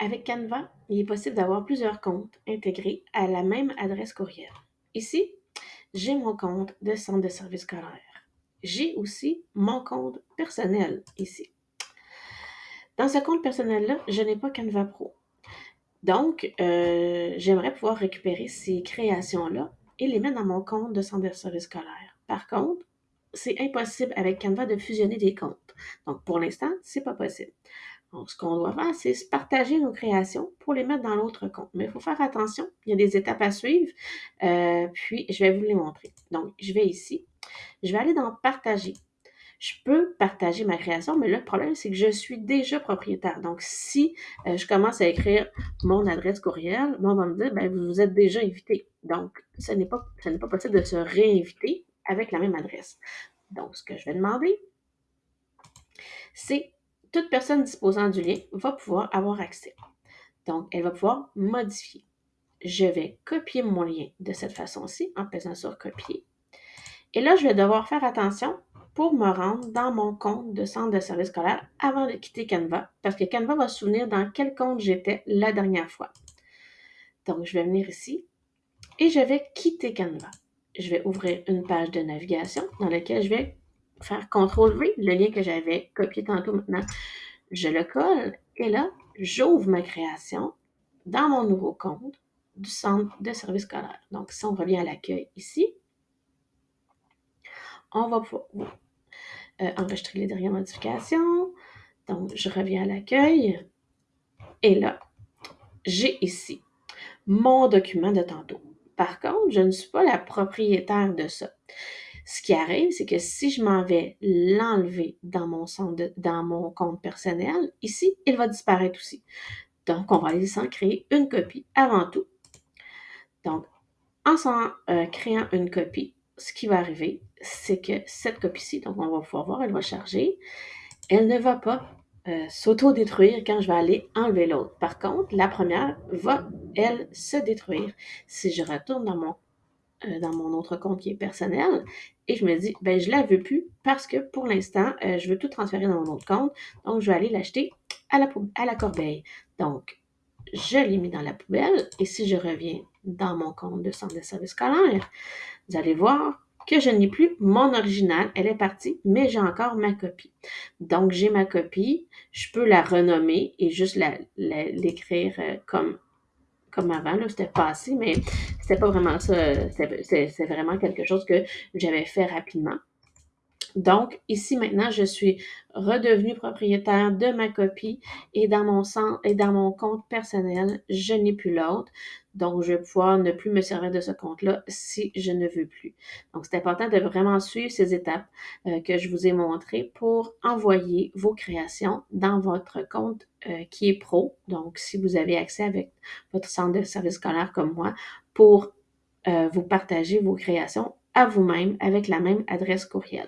avec Canva, il est possible d'avoir plusieurs comptes intégrés à la même adresse courriel. Ici, j'ai mon compte de centre de service scolaire. J'ai aussi mon compte personnel ici. Dans ce compte personnel-là, je n'ai pas Canva Pro. Donc, euh, j'aimerais pouvoir récupérer ces créations-là et les mettre dans mon compte de centre de service scolaire. Par contre, c'est impossible avec Canva de fusionner des comptes. Donc, pour l'instant, c'est pas possible. Donc, ce qu'on doit faire, c'est partager nos créations pour les mettre dans l'autre compte. Mais il faut faire attention, il y a des étapes à suivre, euh, puis je vais vous les montrer. Donc, je vais ici, je vais aller dans Partager. Je peux partager ma création, mais le problème, c'est que je suis déjà propriétaire. Donc, si euh, je commence à écrire mon adresse courriel, on va me dire, ben, vous êtes déjà invité. Donc, ce n'est pas, ce n'est pas possible de se réinviter avec la même adresse. Donc, ce que je vais demander, c'est toute personne disposant du lien va pouvoir avoir accès. Donc, elle va pouvoir modifier. Je vais copier mon lien de cette façon-ci en pesant sur copier. Et là, je vais devoir faire attention pour me rendre dans mon compte de centre de service scolaire avant de quitter Canva, parce que Canva va se souvenir dans quel compte j'étais la dernière fois. Donc, je vais venir ici et je vais quitter Canva. Je vais ouvrir une page de navigation dans laquelle je vais faire CTRL-V, le lien que j'avais copié tantôt maintenant. Je le colle et là, j'ouvre ma création dans mon nouveau compte du centre de service scolaire. Donc, si on revient à l'accueil ici, on va pouvoir euh, enregistrer les dernières modifications. Donc, je reviens à l'accueil. Et là, j'ai ici mon document de tantôt. Par contre, je ne suis pas la propriétaire de ça. Ce qui arrive, c'est que si je m'en vais l'enlever dans mon compte personnel, ici, il va disparaître aussi. Donc, on va aller s'en créer une copie avant tout. Donc, en s'en euh, créant une copie, ce qui va arriver, c'est que cette copie-ci, donc on va pouvoir voir, elle va charger, elle ne va pas euh, s'auto-détruire quand je vais aller enlever l'autre. Par contre, la première va, elle, se détruire. Si je retourne dans mon, euh, dans mon autre compte qui est personnel et je me dis, ben je la veux plus parce que pour l'instant, euh, je veux tout transférer dans mon autre compte. Donc, je vais aller l'acheter à la, à la corbeille. Donc, je l'ai mis dans la poubelle et si je reviens dans mon compte de centre de service scolaire, vous allez voir que je n'ai plus mon original, elle est partie, mais j'ai encore ma copie. Donc, j'ai ma copie, je peux la renommer et juste l'écrire euh, comme, comme avant, là, c'était passé, mais c'était pas vraiment ça, c'est vraiment quelque chose que j'avais fait rapidement. Donc, ici maintenant, je suis redevenue propriétaire de ma copie et dans mon, compte personnel, je n'ai plus l'autre. Donc, je vais pouvoir ne plus me servir de ce compte-là si je ne veux plus. Donc, c'est important de vraiment suivre ces étapes euh, que je vous ai montrées pour envoyer vos créations dans votre compte euh, qui est pro. Donc, si vous avez accès avec votre centre de service scolaire comme moi pour euh, vous partager vos créations à vous-même avec la même adresse courriel.